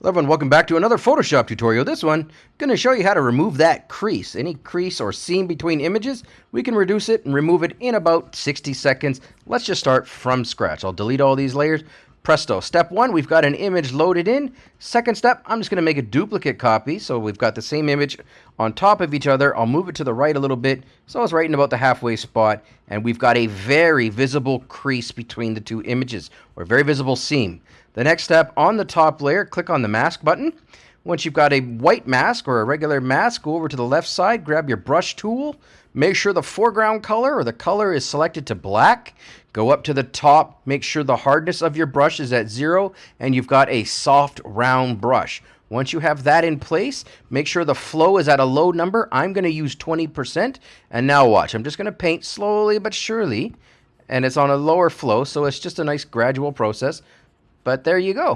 Hello everyone, welcome back to another Photoshop tutorial. This one, going to show you how to remove that crease. Any crease or seam between images, we can reduce it and remove it in about 60 seconds. Let's just start from scratch. I'll delete all these layers. Presto. Step one, we've got an image loaded in. Second step, I'm just going to make a duplicate copy. So we've got the same image on top of each other. I'll move it to the right a little bit. So it's right in about the halfway spot. And we've got a very visible crease between the two images, or very visible seam. The next step, on the top layer, click on the mask button. Once you've got a white mask or a regular mask, go over to the left side, grab your brush tool, make sure the foreground color or the color is selected to black. Go up to the top, make sure the hardness of your brush is at zero, and you've got a soft round brush. Once you have that in place, make sure the flow is at a low number. I'm going to use 20%. And now watch. I'm just going to paint slowly but surely. And it's on a lower flow, so it's just a nice gradual process. But there you go.